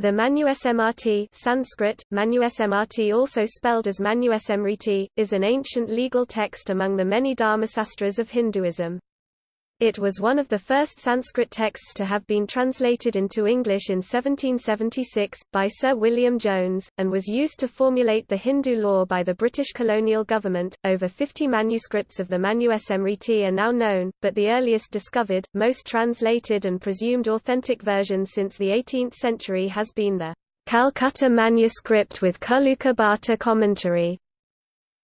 The Manu-Smrt Sanskrit, Manu-Smrt also spelled as Manu-Smriti, is an ancient legal text among the many Dharmasastras of Hinduism. It was one of the first Sanskrit texts to have been translated into English in 1776, by Sir William Jones, and was used to formulate the Hindu law by the British colonial government. Over 50 manuscripts of the Manu-Smriti are now known, but the earliest discovered, most translated and presumed authentic version since the 18th century has been the Calcutta manuscript with Kulluka Bhatta commentary.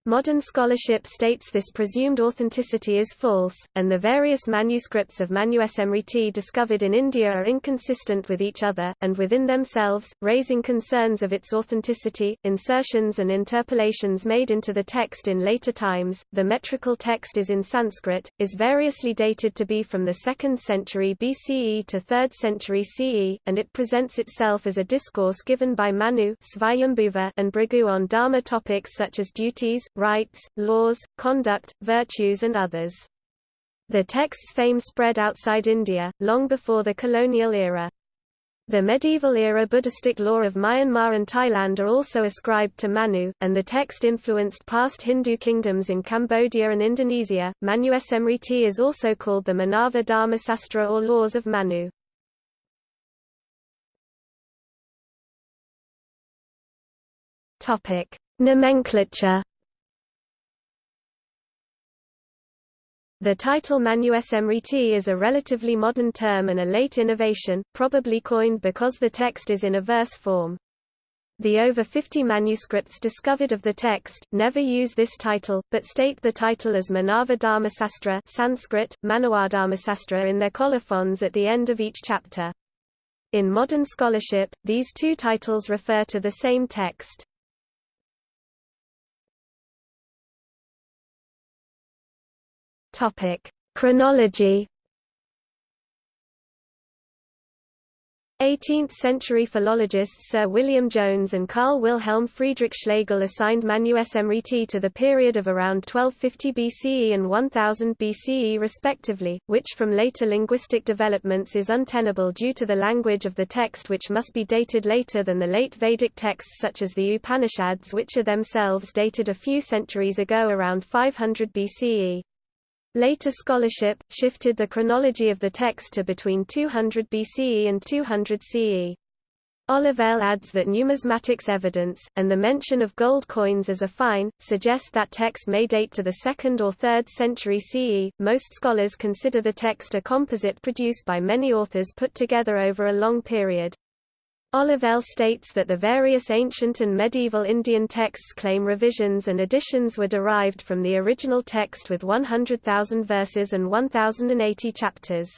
Modern scholarship states this presumed authenticity is false, and the various manuscripts of Manu-Smriti discovered in India are inconsistent with each other, and within themselves, raising concerns of its authenticity. Insertions and interpolations made into the text in later times, the metrical text is in Sanskrit, is variously dated to be from the 2nd century BCE to 3rd century CE, and it presents itself as a discourse given by Manu and Bhrigu on Dharma topics such as duties, rights, laws, conduct, virtues and others. The text's fame spread outside India, long before the colonial era. The medieval-era Buddhistic law of Myanmar and Thailand are also ascribed to Manu, and the text influenced past Hindu kingdoms in Cambodia and Indonesia. Manu-Smriti is also called the Manava Dharma Sastra or Laws of Manu. Nomenclature The title Manu-Smriti is a relatively modern term and a late innovation, probably coined because the text is in a verse form. The over 50 manuscripts discovered of the text, never use this title, but state the title as Manava Dharmasastra Sanskrit, Manawadharmasastra in their colophons at the end of each chapter. In modern scholarship, these two titles refer to the same text. Topic: Chronology 18th-century philologists Sir William Jones and Carl Wilhelm Friedrich Schlegel assigned Manu-Smriti to the period of around 1250 BCE and 1000 BCE respectively, which from later linguistic developments is untenable due to the language of the text which must be dated later than the late Vedic texts such as the Upanishads which are themselves dated a few centuries ago around 500 BCE. Later scholarship, shifted the chronology of the text to between 200 BCE and 200 CE. Olivelle adds that numismatics evidence, and the mention of gold coins as a fine, suggest that text may date to the 2nd or 3rd century CE. Most scholars consider the text a composite produced by many authors put together over a long period. Olivelle states that the various ancient and medieval Indian texts claim revisions and additions were derived from the original text with 100,000 verses and 1,080 chapters.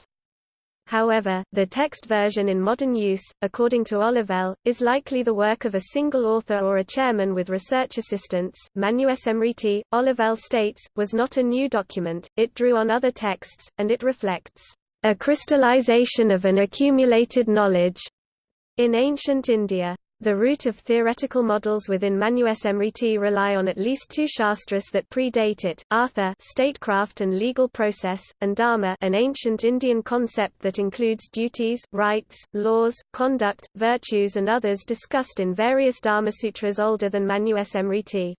However, the text version in modern use, according to Olivelle, is likely the work of a single author or a chairman with research assistants. Manu-Smriti, Olivelle states, was not a new document, it drew on other texts, and it reflects a crystallization of an accumulated knowledge, in ancient India, the root of theoretical models within Manu-Smriti rely on at least two shastras that predate it, Artha statecraft and legal process, and Dharma an ancient Indian concept that includes duties, rights, laws, conduct, virtues and others discussed in various Dharma sutras older than Manu-Smriti.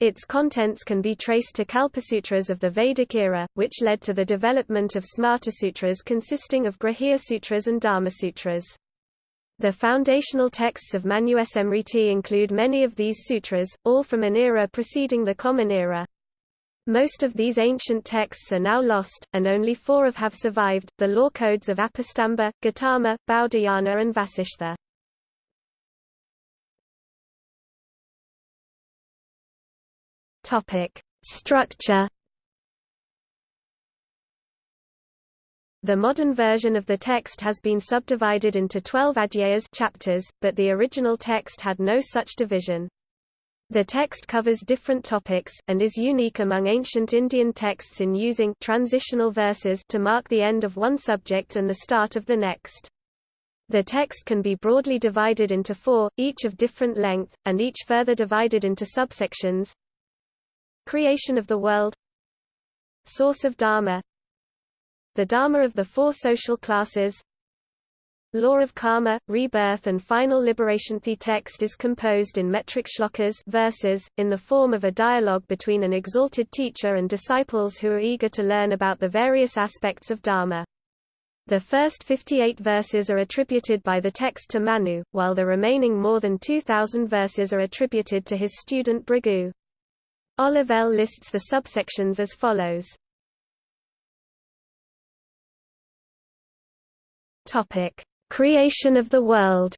Its contents can be traced to Kalpasutras of the Vedic era, which led to the development of Smartasutras consisting of Grihya Sutras and Dharmasutras. The foundational texts of Manu-Smriti include many of these sutras, all from an era preceding the Common Era. Most of these ancient texts are now lost, and only four of have survived, the law codes of Apastamba, Gautama, Baudhayana and Vasishtha. Structure The modern version of the text has been subdivided into 12 adhyayas chapters, but the original text had no such division. The text covers different topics, and is unique among ancient Indian texts in using transitional verses to mark the end of one subject and the start of the next. The text can be broadly divided into four, each of different length, and each further divided into subsections. Creation of the world Source of Dharma the Dharma of the four social classes Law of Karma, Rebirth and Final Liberation. The text is composed in metric shlokas verses, in the form of a dialogue between an exalted teacher and disciples who are eager to learn about the various aspects of Dharma. The first 58 verses are attributed by the text to Manu, while the remaining more than 2,000 verses are attributed to his student Bhrigu. Olivelle lists the subsections as follows. Topic: Creation of the world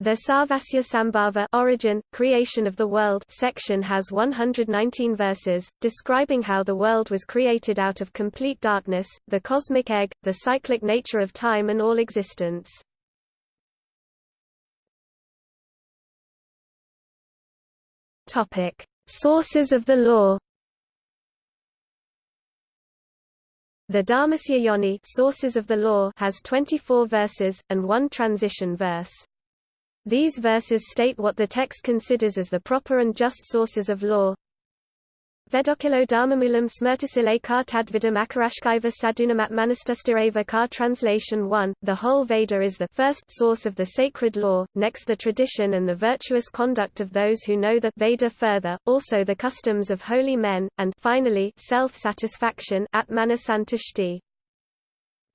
The Sarvasya Sambhava origin, creation of the world section has 119 verses, describing how the world was created out of complete darkness, the cosmic egg, the cyclic nature of time and all existence. Sources of the law The Dharmasya Yoni sources of the law has 24 verses, and one transition verse. These verses state what the text considers as the proper and just sources of law. Vedokilo dharmamulam smurtisile kar tadvidam akarashkaiva sadunamatmanastustireva kar Translation 1, the whole Veda is the first source of the sacred law, next the tradition and the virtuous conduct of those who know the Veda further, also the customs of holy men, and finally self-satisfaction atmanasantushti.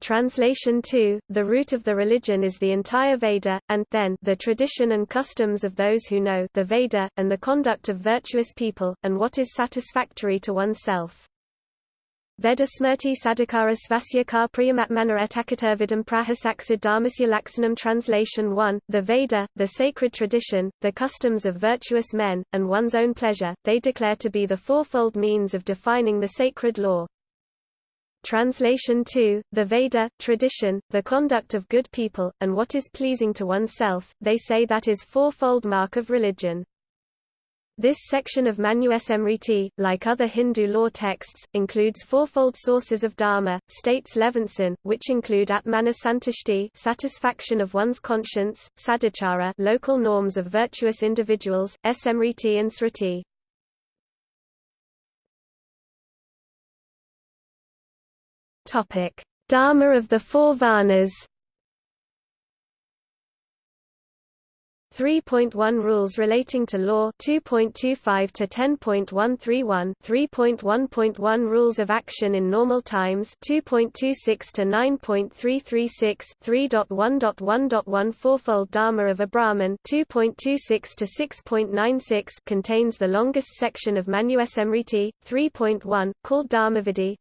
Translation 2, the root of the religion is the entire Veda, and then the tradition and customs of those who know the Veda, and the conduct of virtuous people, and what is satisfactory to oneself. Veda smrti sadhakara svasyakar priyamatmana etakaturvidam prahasaksad dharmasya laksanam Translation 1, the Veda, the sacred tradition, the customs of virtuous men, and one's own pleasure, they declare to be the fourfold means of defining the sacred law. Translation 2, the Veda, tradition, the conduct of good people, and what is pleasing to oneself, they say that is fourfold mark of religion. This section of Manu Smriti, like other Hindu law texts, includes fourfold sources of Dharma, states Levinson, which include Atmana Santushti satisfaction of one's conscience, Sadachara local norms of virtuous individuals, Smriti and Sruti. Topic: Dharma of the Four Varnas. 3.1 Rules relating to law 2.25 to 10.131 3.1.1 Rules of action in normal times 2.26 to 9.336 3.1.1.1 Fourfold Dharma of a Brahman 2.26 to 6.96 contains the longest section of Manu Smriti 3.1 called Dharmavidi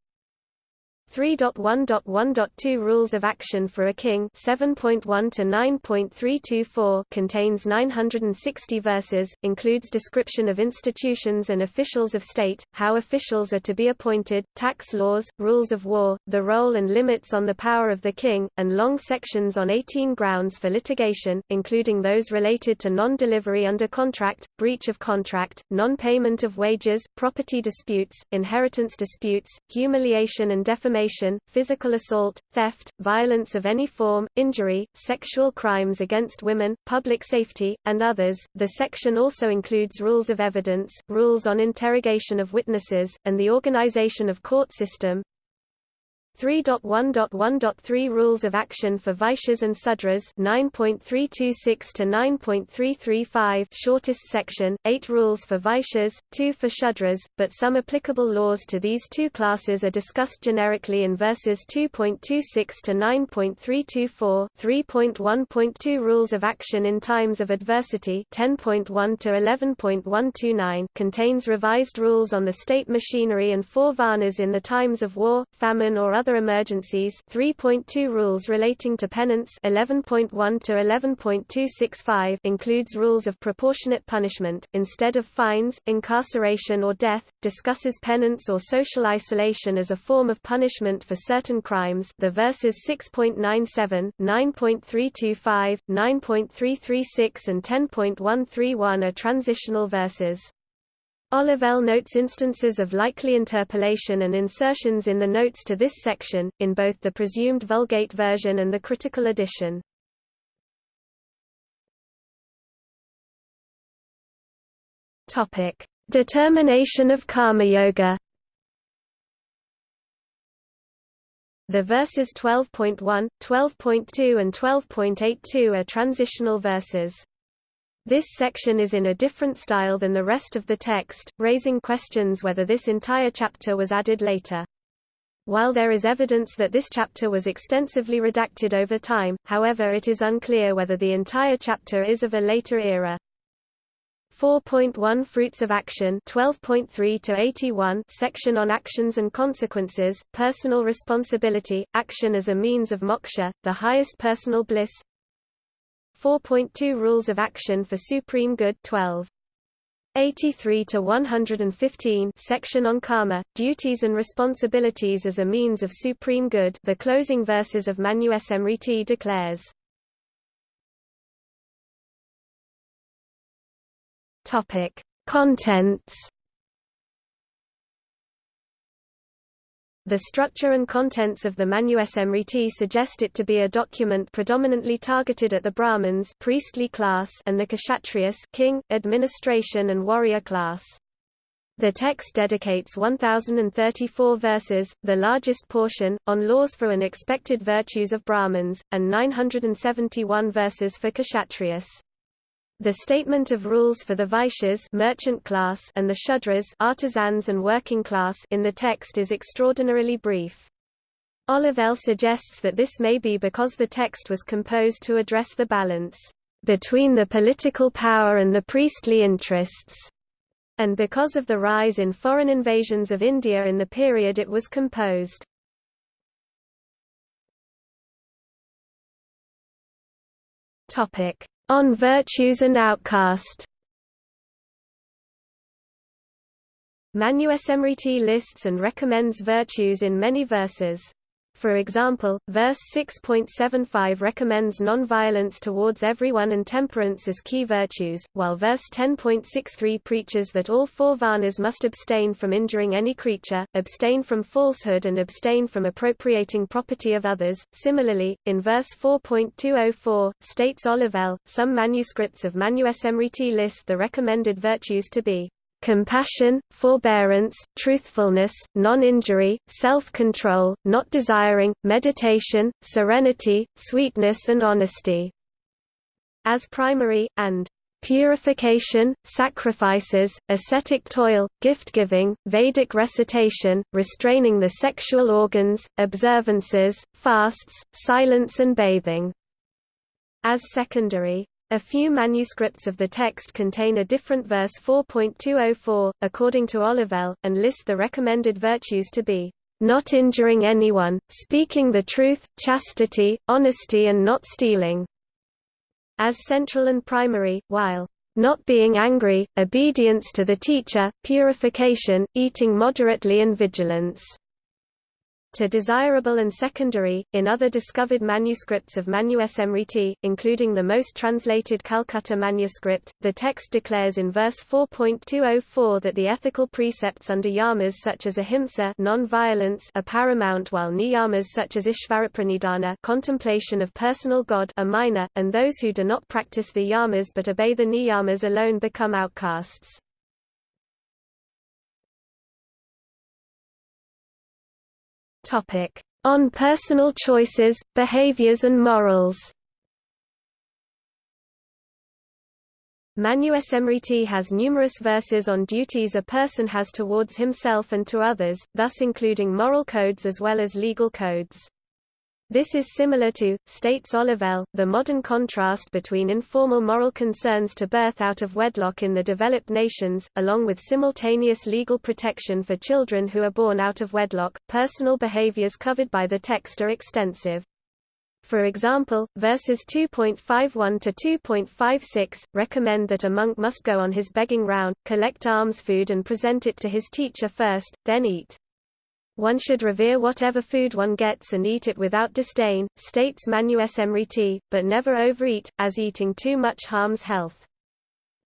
3.1.1.2 Rules of Action for a King 7.1 to 9.324 contains 960 verses, includes description of institutions and officials of state, how officials are to be appointed, tax laws, rules of war, the role and limits on the power of the king, and long sections on 18 grounds for litigation, including those related to non-delivery under contract, breach of contract, non-payment of wages, property disputes, inheritance disputes, humiliation and defamation physical assault, theft, violence of any form, injury, sexual crimes against women, public safety, and others. The section also includes rules of evidence, rules on interrogation of witnesses, and the organization of court system, 3.1.1.3 Rules of Action for Vaishyas and Sudras 9.326 to 9.335 shortest section, 8 rules for Vaishyas, 2 for Shudras, but some applicable laws to these two classes are discussed generically in verses 2.26 to 9.324 3.1.2 Rules of Action in Times of Adversity 10.1 to 11.129 contains revised rules on the state machinery and four varnas in the times of war, famine or other other emergencies 3.2 Rules relating to penance 11.1 to 11.265 includes rules of proportionate punishment, instead of fines, incarceration or death, discusses penance or social isolation as a form of punishment for certain crimes the verses 6.97, 9.325, 9.336 and 10.131 are transitional verses. Olivelle notes instances of likely interpolation and insertions in the notes to this section, in both the presumed Vulgate version and the critical edition. Determination of Karma Yoga The verses 12.1, 12.2 and 12.82 are transitional verses. This section is in a different style than the rest of the text, raising questions whether this entire chapter was added later. While there is evidence that this chapter was extensively redacted over time, however it is unclear whether the entire chapter is of a later era. 4.1 Fruits of Action 12.3 to 81 section on actions and consequences, personal responsibility, action as a means of moksha, the highest personal bliss 4.2 Rules of Action for Supreme Good 12. 83 to 115 section on karma, duties and responsibilities as a means of supreme good the closing verses of Manu Smriti declares Topic: Contents. The structure and contents of the Manu Smriti suggest it to be a document predominantly targeted at the Brahmins priestly class and the Kshatriyas king, administration and warrior class. The text dedicates 1,034 verses, the largest portion, on laws for and expected virtues of Brahmins, and 971 verses for Kshatriyas. The statement of rules for the Vaishyas merchant class and the Shudras artisans and working class in the text is extraordinarily brief. Olivelle suggests that this may be because the text was composed to address the balance between the political power and the priestly interests, and because of the rise in foreign invasions of India in the period it was composed. Topic: on Virtues and Outcast Manu Smriti lists and recommends virtues in many verses. For example, verse 6.75 recommends non-violence towards everyone and temperance as key virtues, while verse 10.63 preaches that all four varnas must abstain from injuring any creature, abstain from falsehood and abstain from appropriating property of others. Similarly, in verse 4.204, states Olivelle, some manuscripts of Manu Smriti list the recommended virtues to be compassion, forbearance, truthfulness, non-injury, self-control, not desiring, meditation, serenity, sweetness and honesty. As primary, and purification, sacrifices, ascetic toil, gift-giving, Vedic recitation, restraining the sexual organs, observances, fasts, silence and bathing. As secondary, a few manuscripts of the text contain a different verse 4.204, according to Olivelle, and list the recommended virtues to be not injuring anyone, speaking the truth, chastity, honesty and not stealing, as central and primary, while not being angry, obedience to the teacher, purification, eating moderately and vigilance to desirable and secondary, in other discovered manuscripts of Manu Smriti, including the most translated Calcutta manuscript, the text declares in verse 4.204 that the ethical precepts under yamas such as ahimsa non-violence are paramount while niyamas such as ishvarapranidhana contemplation of personal God are minor, and those who do not practice the yamas but obey the niyamas alone become outcasts. Topic: On personal choices, behaviors and morals. Manu Smriti has numerous verses on duties a person has towards himself and to others, thus including moral codes as well as legal codes. This is similar to, states Olivelle, the modern contrast between informal moral concerns to birth out of wedlock in the developed nations, along with simultaneous legal protection for children who are born out of wedlock. Personal behaviors covered by the text are extensive. For example, verses 2.51 to 2.56 recommend that a monk must go on his begging round, collect alms food and present it to his teacher first, then eat. One should revere whatever food one gets and eat it without disdain, states Manu Smriti, but never overeat, as eating too much harms health.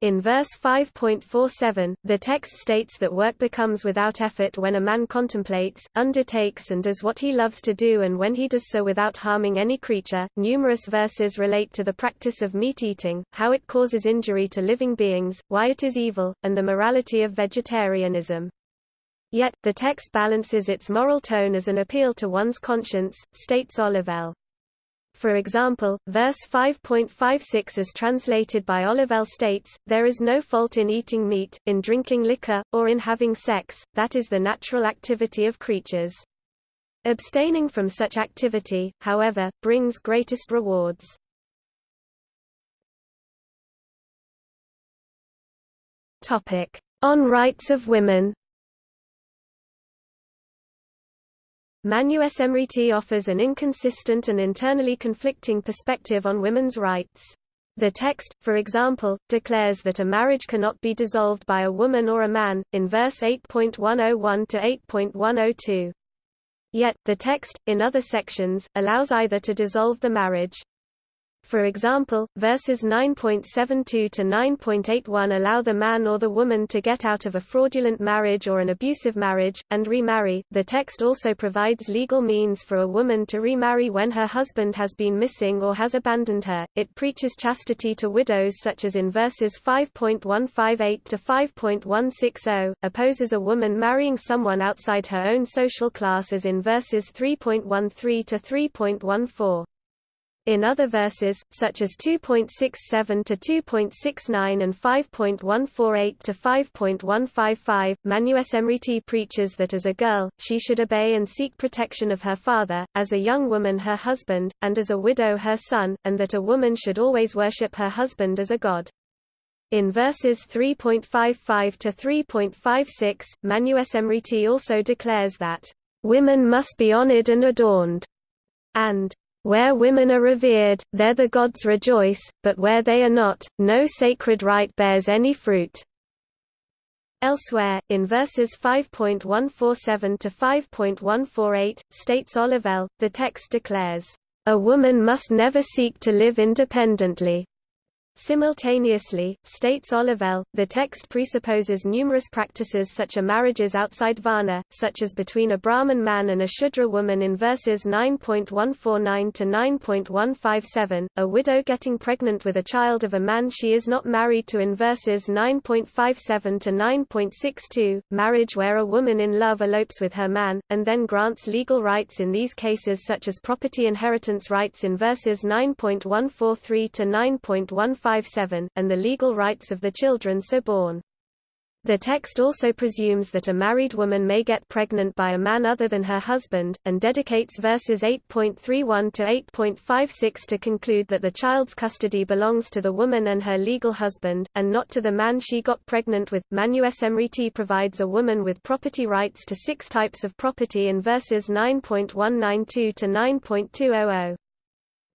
In verse 5.47, the text states that work becomes without effort when a man contemplates, undertakes and does what he loves to do and when he does so without harming any creature. Numerous verses relate to the practice of meat eating, how it causes injury to living beings, why it is evil, and the morality of vegetarianism. Yet, the text balances its moral tone as an appeal to one's conscience, states Olivelle. For example, verse 5.56 as translated by Olivelle states, There is no fault in eating meat, in drinking liquor, or in having sex, that is the natural activity of creatures. Abstaining from such activity, however, brings greatest rewards. On rights of women Manu Smriti offers an inconsistent and internally conflicting perspective on women's rights. The text, for example, declares that a marriage cannot be dissolved by a woman or a man, in verse 8.101 to 8.102. Yet, the text, in other sections, allows either to dissolve the marriage, for example, verses 9.72 to 9.81 allow the man or the woman to get out of a fraudulent marriage or an abusive marriage, and remarry. The text also provides legal means for a woman to remarry when her husband has been missing or has abandoned her. It preaches chastity to widows, such as in verses 5.158 to 5.160, opposes a woman marrying someone outside her own social class, as in verses 3.13 to 3.14. In other verses, such as 2.67 to 2.69 and 5.148 to 5.155, Manu Smriti preaches that as a girl, she should obey and seek protection of her father, as a young woman her husband, and as a widow her son, and that a woman should always worship her husband as a god. In verses 3.55 to 3.56, Manu Smriti also declares that, "...women must be honored and adorned," and where women are revered, there the gods rejoice, but where they are not, no sacred rite bears any fruit. Elsewhere, in verses 5.147 to 5.148, states Olivelle, the text declares, "...a woman must never seek to live independently, Simultaneously, states Olivelle, the text presupposes numerous practices such as marriages outside Varna, such as between a Brahmin man and a Shudra woman in verses 9.149 to 9.157, a widow getting pregnant with a child of a man she is not married to in verses 9.57 to 9.62, marriage where a woman in love elopes with her man, and then grants legal rights in these cases such as property inheritance rights in verses 9.143 to 9.15 557, and the legal rights of the children so born. The text also presumes that a married woman may get pregnant by a man other than her husband, and dedicates verses 8.31 to 8.56 to conclude that the child's custody belongs to the woman and her legal husband, and not to the man she got pregnant with. Manu Smriti provides a woman with property rights to six types of property in verses 9.192 to 9.200.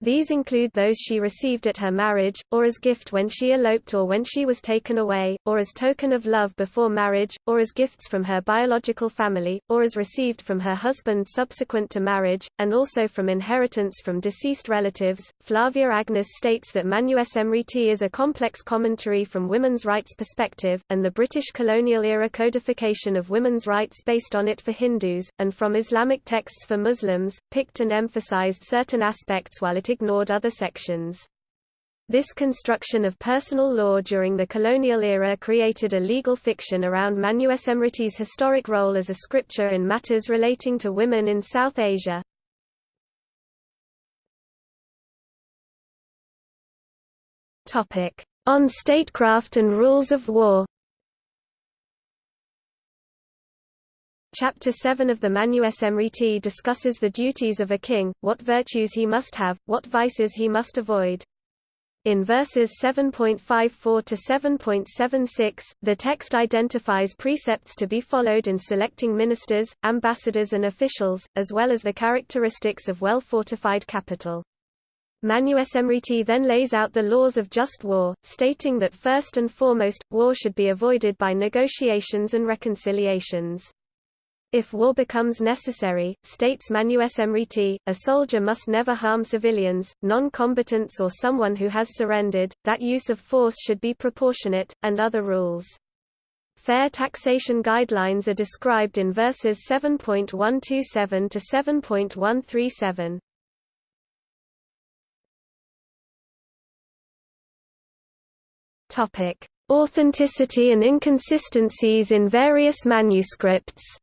These include those she received at her marriage, or as gift when she eloped or when she was taken away, or as token of love before marriage, or as gifts from her biological family, or as received from her husband subsequent to marriage, and also from inheritance from deceased relatives. Flavia Agnes states that Manu Smriti is a complex commentary from women's rights perspective, and the British colonial era codification of women's rights based on it for Hindus, and from Islamic texts for Muslims, picked and emphasized certain aspects while it ignored other sections. This construction of personal law during the colonial era created a legal fiction around Manu Smriti's historic role as a scripture in matters relating to women in South Asia. On statecraft and rules of war Chapter 7 of the Manu Smriti discusses the duties of a king, what virtues he must have, what vices he must avoid. In verses 7.54 to 7.76, the text identifies precepts to be followed in selecting ministers, ambassadors and officials, as well as the characteristics of well-fortified capital. Manu Smriti then lays out the laws of just war, stating that first and foremost, war should be avoided by negotiations and reconciliations. If war becomes necessary, states Manu Smriti, a soldier must never harm civilians, non-combatants or someone who has surrendered, that use of force should be proportionate, and other rules. Fair taxation guidelines are described in verses 7.127 to 7.137. Topic: Authenticity and inconsistencies in various manuscripts.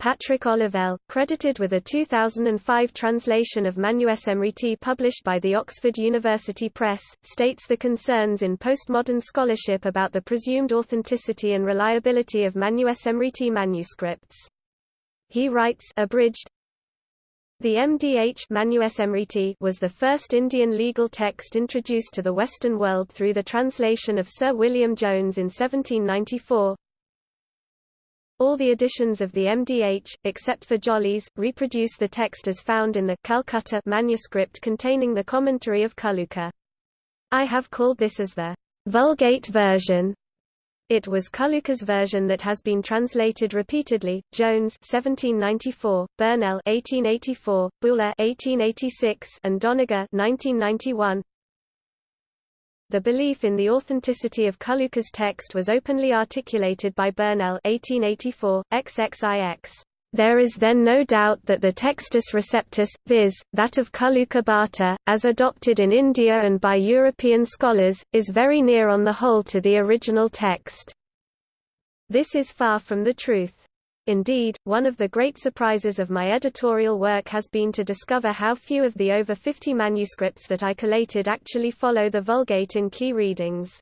Patrick Olivelle, credited with a 2005 translation of Manu Smriti published by the Oxford University Press, states the concerns in postmodern scholarship about the presumed authenticity and reliability of Manu Smriti manuscripts. He writes abridged, the MDH was the first Indian legal text introduced to the Western world through the translation of Sir William Jones in 1794. All the editions of the MDH, except for Jolly's, reproduce the text as found in the Calcutta manuscript containing the commentary of Kulluka. I have called this as the Vulgate version it was Kulluka's version that has been translated repeatedly. Jones 1794, Burnell 1884, Bühler 1886, and Doniger 1991. The belief in the authenticity of Kulluka's text was openly articulated by Burnell 1884, XXIX. There is then no doubt that the Textus Receptus, viz., that of Kulluka Bhatta, as adopted in India and by European scholars, is very near on the whole to the original text. This is far from the truth. Indeed, one of the great surprises of my editorial work has been to discover how few of the over 50 manuscripts that I collated actually follow the Vulgate in key readings.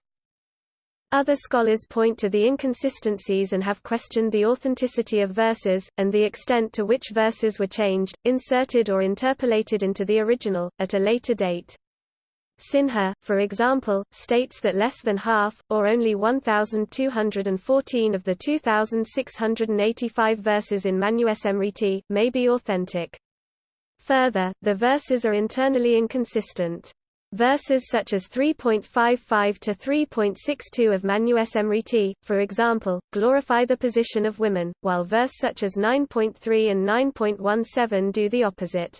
Other scholars point to the inconsistencies and have questioned the authenticity of verses, and the extent to which verses were changed, inserted or interpolated into the original, at a later date. Sinha, for example, states that less than half, or only 1,214 of the 2,685 verses in Manu Smriti, may be authentic. Further, the verses are internally inconsistent. Verses such as 3.55 to 3.62 of Manu Smriti, for example, glorify the position of women, while verse such as 9.3 and 9.17 do the opposite.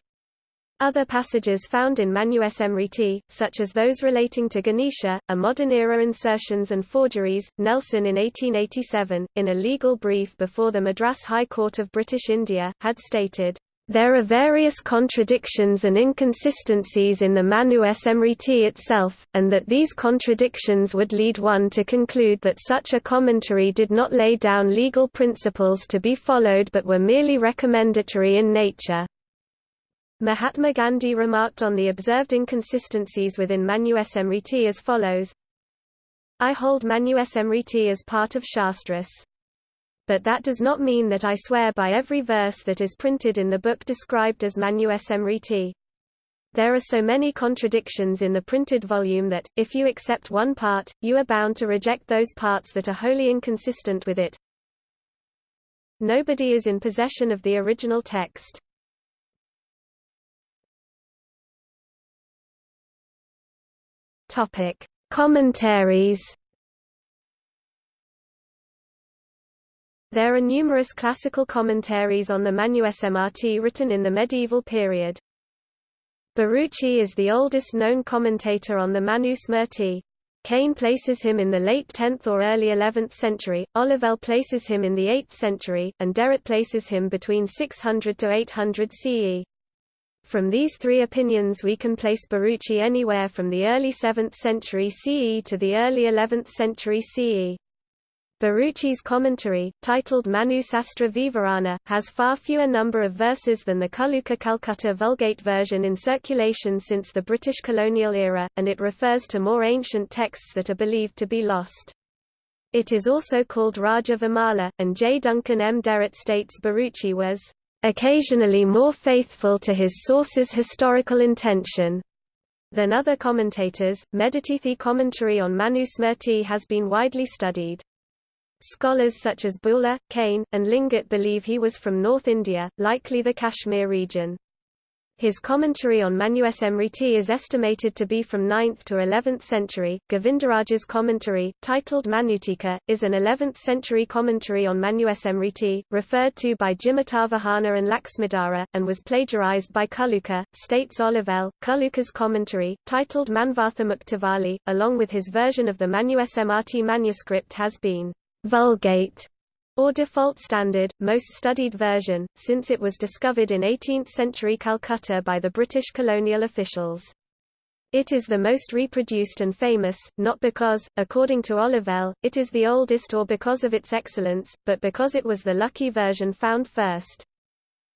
Other passages found in Manu Smriti, such as those relating to Ganesha, are modern-era insertions and forgeries. Nelson in 1887, in a legal brief before the Madras High Court of British India, had stated, there are various contradictions and inconsistencies in the Manu Smriti itself, and that these contradictions would lead one to conclude that such a commentary did not lay down legal principles to be followed but were merely recommendatory in nature. Mahatma Gandhi remarked on the observed inconsistencies within Manu Smriti as follows I hold Manu Smriti as part of Shastras but that does not mean that I swear by every verse that is printed in the book described as Manu Smriti. There are so many contradictions in the printed volume that, if you accept one part, you are bound to reject those parts that are wholly inconsistent with it. Nobody is in possession of the original text. Topic: Commentaries There are numerous classical commentaries on the Emriti written in the medieval period. Bharuci is the oldest known commentator on the Manu Smrti. Kane places him in the late 10th or early 11th century, Olivelle places him in the 8th century, and Derrett places him between 600 to 800 CE. From these three opinions we can place Bharuci anywhere from the early 7th century CE to the early 11th century CE. Bharuci's commentary, titled Manu Sastra Vivarana, has far fewer number of verses than the Kulluka Calcutta Vulgate version in circulation since the British colonial era, and it refers to more ancient texts that are believed to be lost. It is also called Raja Vimala, and J. Duncan M. Derrett states Bharuci was occasionally more faithful to his source's historical intention than other commentators. Medhatithi commentary on Manu Smrti has been widely studied. Scholars such as Bühler, Kane, and Lingat believe he was from North India, likely the Kashmir region. His commentary on Manu Smriti is estimated to be from 9th to 11th century. Govindaraja's commentary, titled Manutika, is an 11th century commentary on Manu Smriti, referred to by Jimutavahana and Lakshmidhara, and was plagiarized by Kulluka, states Olivelle. Kulluka's commentary, titled Manvartha Muktavali, along with his version of the Manu Smriti manuscript has been Vulgate or default standard, most studied version, since it was discovered in 18th-century Calcutta by the British colonial officials. It is the most reproduced and famous, not because, according to Olivelle, it is the oldest or because of its excellence, but because it was the lucky version found first.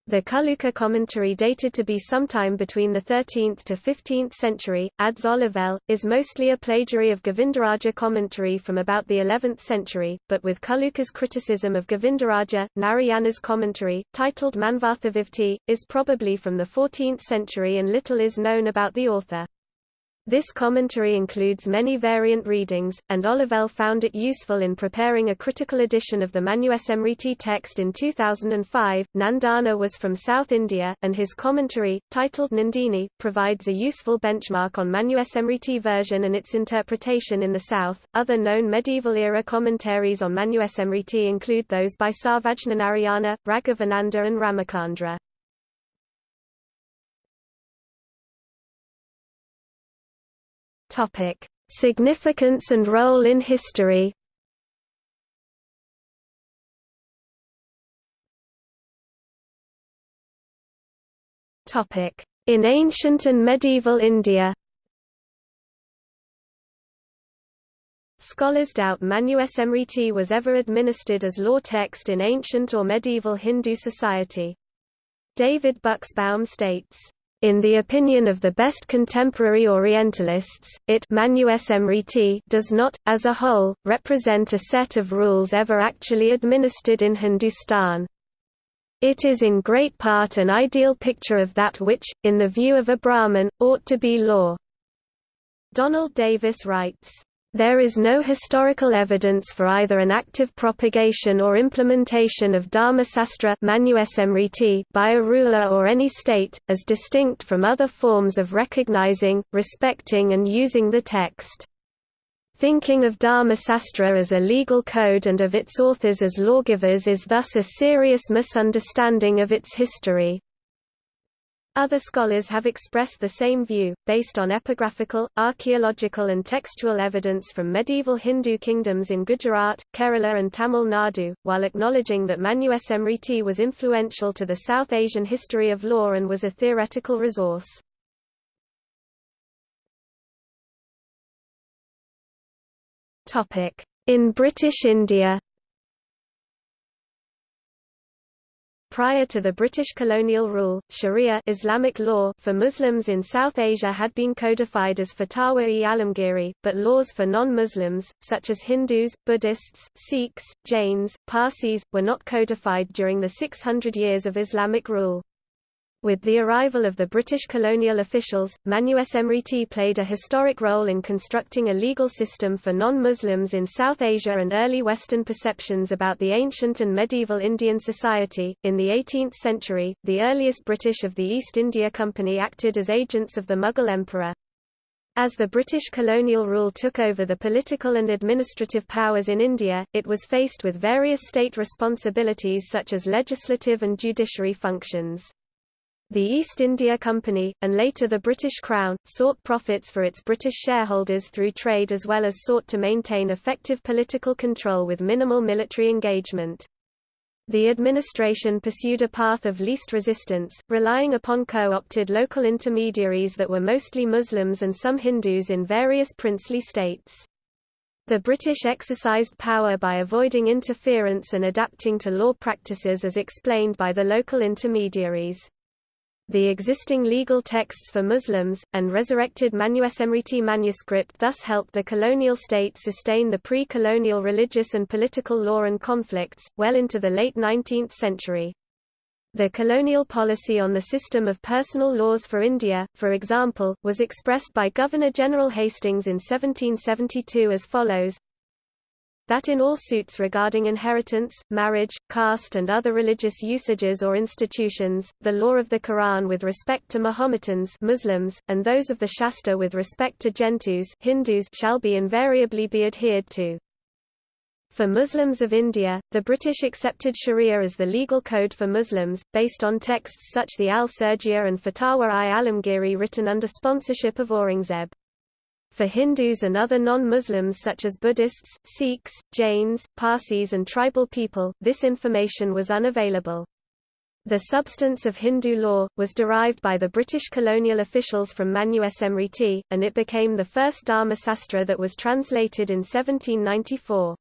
The Kulluka commentary dated to be sometime between the 13th to 15th century, adds Olivelle, is mostly a plagiary of Govindaraja commentary from about the 11th century, but with Kulluka's criticism of Govindaraja, Narayana's commentary, titled Manvarthavivrti, is probably from the 14th century and little is known about the author. This commentary includes many variant readings, and Olivelle found it useful in preparing a critical edition of the Manusmriti text in 2005. Nandana was from South India, and his commentary, titled Nandini, provides a useful benchmark on Manusmriti version and its interpretation in the South. Other known medieval era commentaries on Manusmriti include those by Sarvajñanarayana, Raghavananda, and Ramacandra. Topic: Significance and role in history. Topic: In ancient and medieval India. Scholars doubt Manusmriti was ever administered as law text in ancient or medieval Hindu society. David Buxbaum states, in the opinion of the best contemporary Orientalists, it does not, as a whole, represent a set of rules ever actually administered in Hindustan. It is in great part an ideal picture of that which, in the view of a Brahmin, ought to be law. Donald Davis writes, there is no historical evidence for either an active propagation or implementation of Dharmasastra by a ruler or any state, as distinct from other forms of recognizing, respecting and using the text. Thinking of Dharmasastra as a legal code and of its authors as lawgivers is thus a serious misunderstanding of its history. Other scholars have expressed the same view, based on epigraphical, archaeological and textual evidence from medieval Hindu kingdoms in Gujarat, Kerala and Tamil Nadu, while acknowledging that Manusmriti was influential to the South Asian history of law and was a theoretical resource. In British India Prior to the British colonial rule, Sharia Islamic law for Muslims in South Asia had been codified as Fatwa-e-Alamgiri, but laws for non-Muslims, such as Hindus, Buddhists, Sikhs, Jains, Parsis, were not codified during the 600 years of Islamic rule. With the arrival of the British colonial officials, Manusmriti played a historic role in constructing a legal system for non-Muslims in South Asia and early Western perceptions about the ancient and medieval Indian society. In the 18th century, the earliest British of the East India Company acted as agents of the Mughal emperor. As the British colonial rule took over the political and administrative powers in India, it was faced with various state responsibilities such as legislative and judiciary functions. The East India Company, and later the British Crown, sought profits for its British shareholders through trade as well as sought to maintain effective political control with minimal military engagement. The administration pursued a path of least resistance, relying upon co-opted local intermediaries that were mostly Muslims and some Hindus in various princely states. The British exercised power by avoiding interference and adapting to law practices as explained by the local intermediaries the existing legal texts for Muslims, and resurrected Manusmriti manuscript thus helped the colonial state sustain the pre-colonial religious and political law and conflicts, well into the late 19th century. The colonial policy on the system of personal laws for India, for example, was expressed by Governor-General Hastings in 1772 as follows that in all suits regarding inheritance, marriage, caste and other religious usages or institutions, the law of the Quran with respect to Mahometans Muslims, and those of the Shaster with respect to Gentoos Hindus shall be invariably be adhered to. For Muslims of India, the British accepted Sharia as the legal code for Muslims, based on texts such the Al-Sirjiyya and Fatawa-i-Alamgiri written under sponsorship of Aurangzeb. For Hindus and other non-Muslims such as Buddhists, Sikhs, Jains, Parsis and tribal people, this information was unavailable. The substance of Hindu law, was derived by the British colonial officials from Manu Smriti, and it became the first Dharma Sastra that was translated in 1794.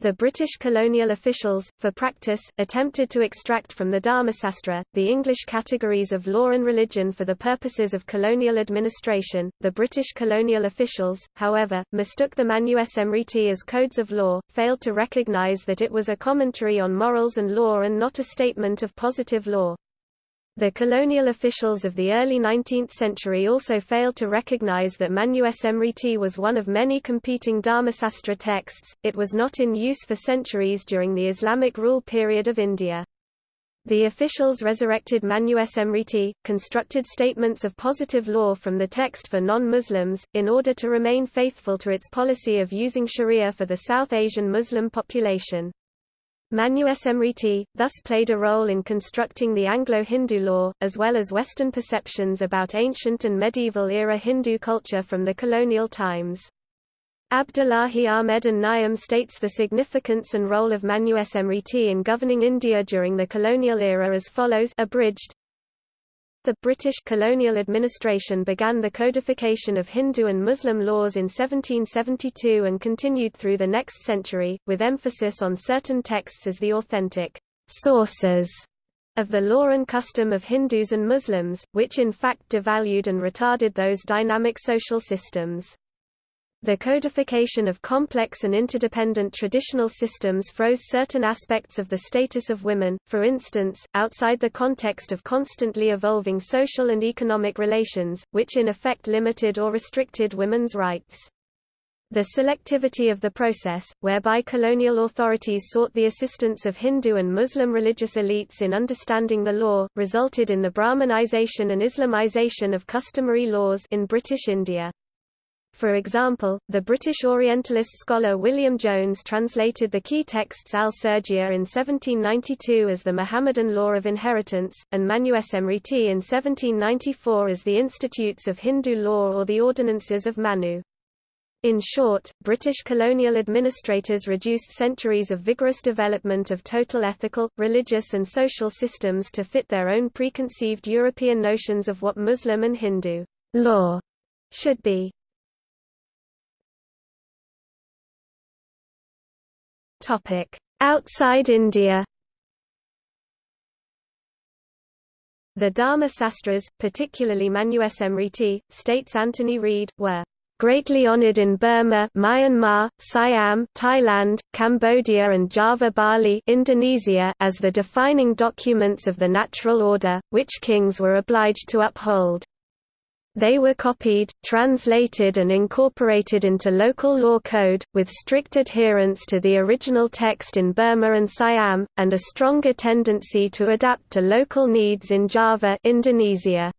The British colonial officials, for practice, attempted to extract from the Dharmasastra, the English categories of law and religion for the purposes of colonial administration. The British colonial officials, however, mistook the Manu Smriti as codes of law, failed to recognise that it was a commentary on morals and law and not a statement of positive law. The colonial officials of the early 19th century also failed to recognize that Manu Smriti was one of many competing Dharmasastra texts, it was not in use for centuries during the Islamic rule period of India. The officials resurrected Manu Smriti, constructed statements of positive law from the text for non-Muslims, in order to remain faithful to its policy of using sharia for the South Asian Muslim population. Manu Smriti, thus played a role in constructing the Anglo-Hindu law, as well as Western perceptions about ancient and medieval-era Hindu culture from the colonial times. Abdullahi Ahmed An-Na'im states the significance and role of Manu Smriti in governing India during the colonial era as follows abridged. The British colonial administration began the codification of Hindu and Muslim laws in 1772 and continued through the next century, with emphasis on certain texts as the authentic sources of the law and custom of Hindus and Muslims, which in fact devalued and retarded those dynamic social systems. The codification of complex and interdependent traditional systems froze certain aspects of the status of women, for instance, outside the context of constantly evolving social and economic relations, which in effect limited or restricted women's rights. The selectivity of the process, whereby colonial authorities sought the assistance of Hindu and Muslim religious elites in understanding the law, resulted in the Brahmanization and Islamization of customary laws in British India. For example, the British Orientalist scholar William Jones translated the key texts Al-Sirjiyya in 1792 as the Mohammedan Law of Inheritance, and Manu Smriti in 1794 as the Institutes of Hindu Law or the Ordinances of Manu. In short, British colonial administrators reduced centuries of vigorous development of total ethical, religious and social systems to fit their own preconceived European notions of what Muslim and Hindu law should be. Outside India. The Dharma Sastras, particularly Manu Smriti, states Anthony Reid, were greatly honored in Burma, Myanmar, Siam, Thailand, Cambodia and Java Bali Indonesia as the defining documents of the natural order, which kings were obliged to uphold. They were copied, translated and incorporated into local law code, with strict adherence to the original text in Burma and Siam, and a stronger tendency to adapt to local needs in Java Indonesia.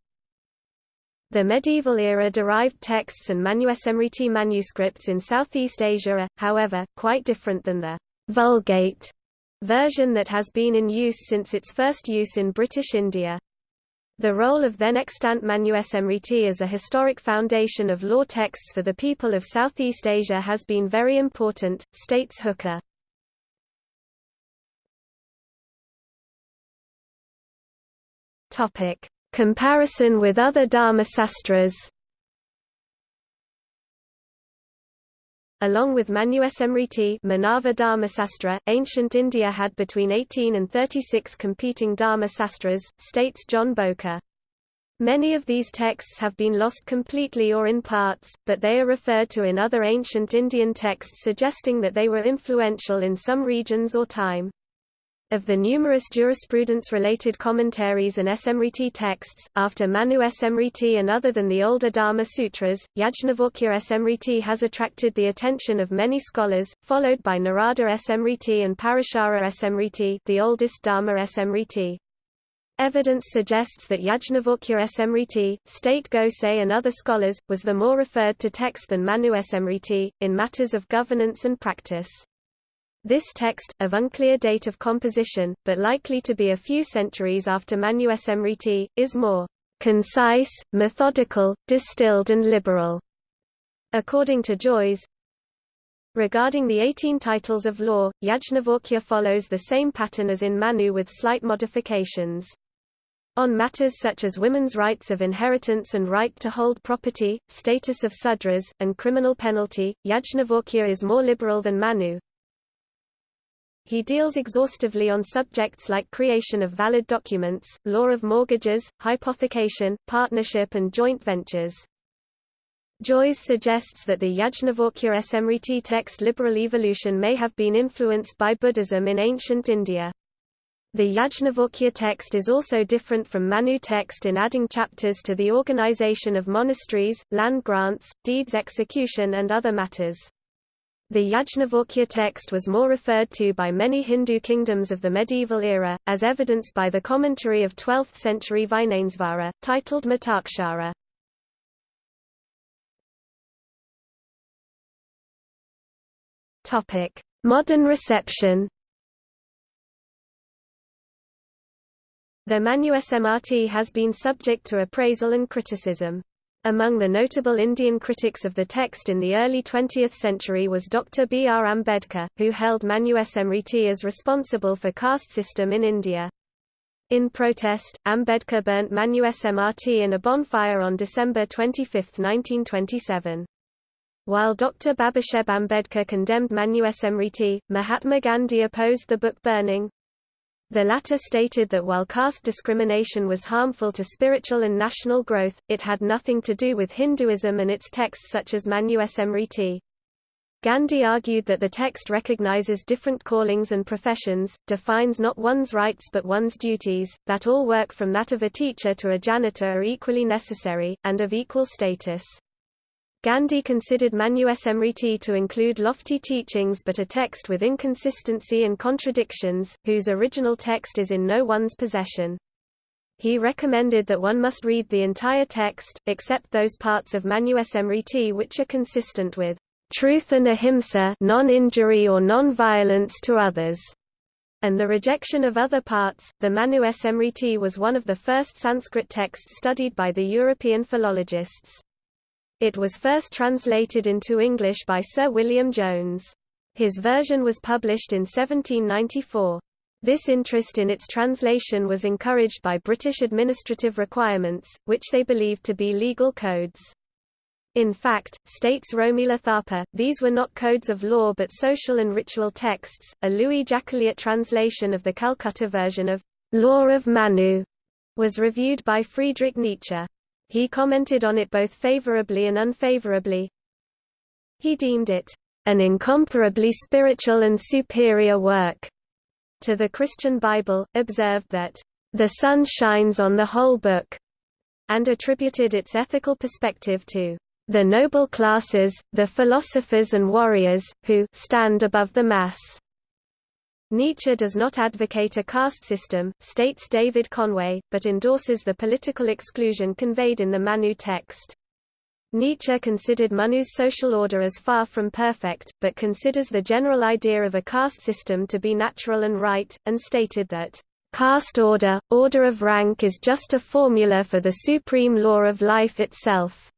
The medieval era derived texts and manusmriti manuscripts in Southeast Asia are, however, quite different than the Vulgate version that has been in use since its first use in British India. The role of then extant Manu Smriti as a historic foundation of law texts for the people of Southeast Asia has been very important, states Hooker. Comparison with other Dharma Dharmasastras Along with Manu Smriti Manava Dharmasastra, ancient India had between 18 and 36 competing Dharma Sastras, states John Bowker. Many of these texts have been lost completely or in parts, but they are referred to in other ancient Indian texts suggesting that they were influential in some regions or time. Of the numerous jurisprudence-related commentaries and Smriti texts, after Manu Smriti and other than the older Dharma Sutras, Yajnavalkya Smriti has attracted the attention of many scholars, followed by Narada Smriti and Parashara Smriti the oldest Dharma Smriti. Evidence suggests that Yajnavalkya Smriti, state Gosai and other scholars, was the more referred to text than Manu Smriti, in matters of governance and practice. This text, of unclear date of composition, but likely to be a few centuries after Manu Smriti, is more concise, methodical, distilled and liberal. According to Jois, Regarding the 18 titles of law, Yajnavalkya follows the same pattern as in Manu with slight modifications. On matters such as women's rights of inheritance and right to hold property, status of sudras, and criminal penalty, Yajnavalkya is more liberal than Manu. He deals exhaustively on subjects like creation of valid documents, law of mortgages, hypothecation, partnership and joint ventures. Jois suggests that the Yajnavalkya Smriti text liberal evolution may have been influenced by Buddhism in ancient India. The Yajnavalkya text is also different from Manu text in adding chapters to the organization of monasteries, land grants, deeds execution and other matters. The Yajnavalkya text was more referred to by many Hindu kingdoms of the medieval era, as evidenced by the commentary of 12th-century Vijnanasvara, titled Mitakshara. Modern reception The Manu has been subject to appraisal and criticism. Among the notable Indian critics of the text in the early 20th century was Dr. B. R. Ambedkar, who held Manu Smriti as responsible for caste system in India. In protest, Ambedkar burnt Manu Smriti in a bonfire on December 25, 1927. While Dr. Babasaheb Ambedkar condemned Manu Smriti, Mahatma Gandhi opposed the book burning, the latter stated that while caste discrimination was harmful to spiritual and national growth, it had nothing to do with Hinduism and its texts such as Manu Smriti. Gandhi argued that the text recognizes different callings and professions, defines not one's rights but one's duties, that all work from that of a teacher to a janitor are equally necessary, and of equal status. Gandhi considered Manu Smriti to include lofty teachings but a text with inconsistency and contradictions, whose original text is in no one's possession. He recommended that one must read the entire text, except those parts of Manu Smriti which are consistent with truth and ahimsa non-injury or non-violence to others, and the rejection of other parts. The Manu Smriti was one of the first Sanskrit texts studied by the European philologists. It was first translated into English by Sir William Jones. His version was published in 1794. This interest in its translation was encouraged by British administrative requirements, which they believed to be legal codes. In fact, states Romila Thapar, these were not codes of law but social and ritual texts. A Louis Jacqueliot translation of the Calcutta version of Law of Manu was reviewed by Friedrich Nietzsche. He commented on it both favorably and unfavorably. He deemed it an incomparably spiritual and superior work to the Christian Bible, observed that the sun shines on the whole book, and attributed its ethical perspective to the noble classes, the philosophers and warriors, who stand above the mass. Nietzsche does not advocate a caste system, states David Conway, but endorses the political exclusion conveyed in the Manu text. Nietzsche considered Manu's social order as far from perfect, but considers the general idea of a caste system to be natural and right, and stated that, "...caste order, order of rank is just a formula for the supreme law of life itself.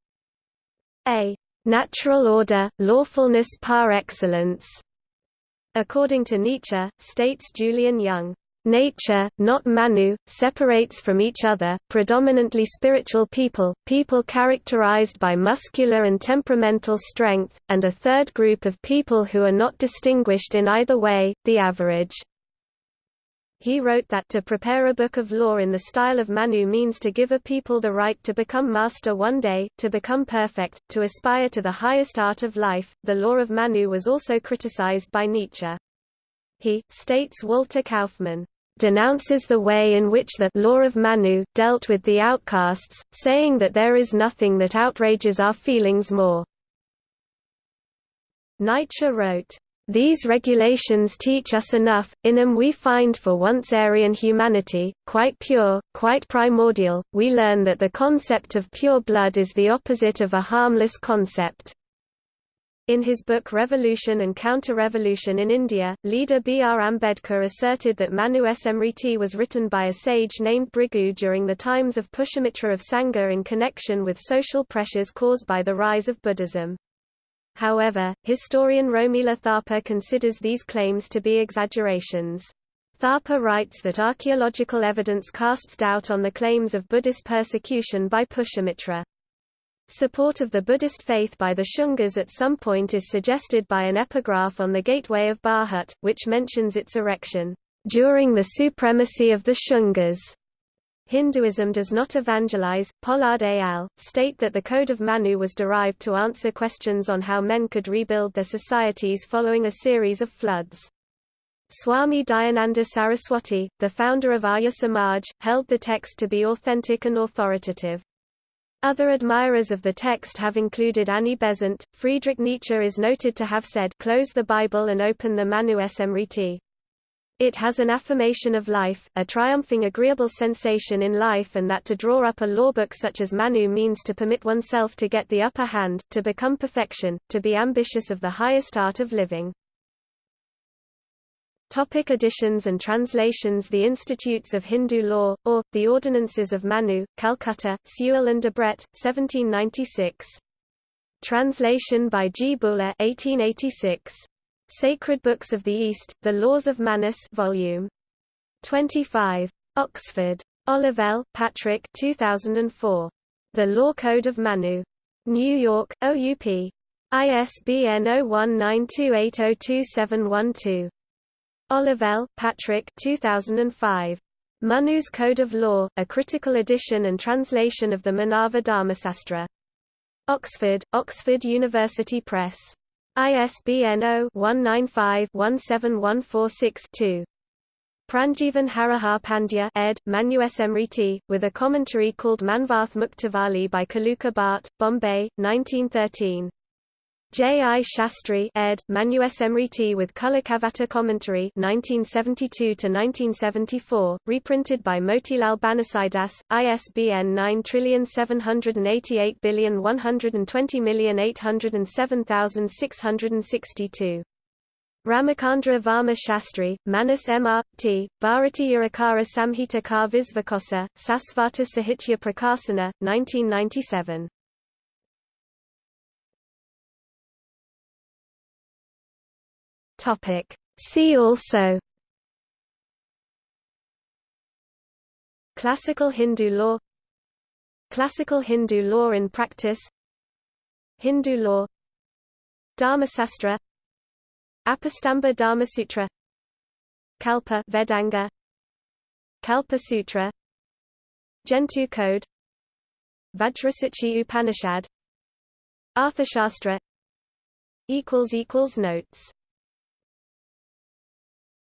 A natural order, lawfulness par excellence." According to Nietzsche, states Julian Young, Nature, not Manu, separates from each other, predominantly spiritual people, people characterized by muscular and temperamental strength, and a third group of people who are not distinguished in either way, the average. He wrote that to prepare a book of law in the style of Manu means to give a people the right to become master one day, to become perfect, to aspire to the highest art of life. The law of Manu was also criticized by Nietzsche. He, states Walter Kaufmann, denounces the way in which the law of Manu dealt with the outcasts, saying that there is nothing that outrages our feelings more. Nietzsche wrote, these regulations teach us enough, in them we find for once Aryan humanity, quite pure, quite primordial, we learn that the concept of pure blood is the opposite of a harmless concept. In his book Revolution and Counter-Revolution in India, leader B. R. Ambedkar asserted that Manu Smriti was written by a sage named Bhrigu during the times of Pushyamitra of Shunga in connection with social pressures caused by the rise of Buddhism. However, historian Romila Thapar considers these claims to be exaggerations. Thapar writes that archaeological evidence casts doubt on the claims of Buddhist persecution by Pushyamitra. Support of the Buddhist faith by the Shungas at some point is suggested by an epigraph on the gateway of Bharhut, which mentions its erection, "...during the supremacy of the Shungas." Hinduism does not evangelize. Pollard et al. state that the Code of Manu was derived to answer questions on how men could rebuild their societies following a series of floods. Swami Dayananda Saraswati, the founder of Arya Samaj, held the text to be authentic and authoritative. Other admirers of the text have included Annie Besant. Friedrich Nietzsche is noted to have said, Close the Bible and open the Manu Smriti. It has an affirmation of life, a triumphing agreeable sensation in life and that to draw up a lawbook such as Manu means to permit oneself to get the upper hand, to become perfection, to be ambitious of the highest art of living. Topic editions and translations The Institutes of Hindu Law, or, The Ordinances of Manu, Calcutta, Sewell and Debrett, 1796. Translation by G. Bühler 1886. Sacred Books of the East, The Laws of Manus Volume 25. Oxford. Olivelle, Patrick 2004. The Law Code of Manu. New York, OUP. ISBN 0192802712. Olivelle, Patrick 2005. Manu's Code of Law, a critical edition and translation of the Manava Dharmasastra. Oxford, Oxford University Press. ISBN 0-195-17146-2. Pranjivan Harihar Pandya ed. Manu Smriti, with a commentary called Manvarth Muktavali by Kulluka Bhatt, Bombay, 1913. J. I. Shastri ed. Manu Smriti with Kulakavata commentary 1972–1974, reprinted by Motilal Banarsidass, ISBN 9788120807662. Ramachandra Varma Shastri, Manas Mr. T. Bharati Urakara Samhita Kar Visvakosa, Sasvata Sahitya Prakasana, 1997. Topic. See also Classical Hindu law Classical Hindu law in practice Hindu law Dharmasastra Apastamba Dharmasutra Kalpa Vedanga Kalpa Sutra Gentoo Code Vajrasuchi Upanishad Arthashastra equals equals Notes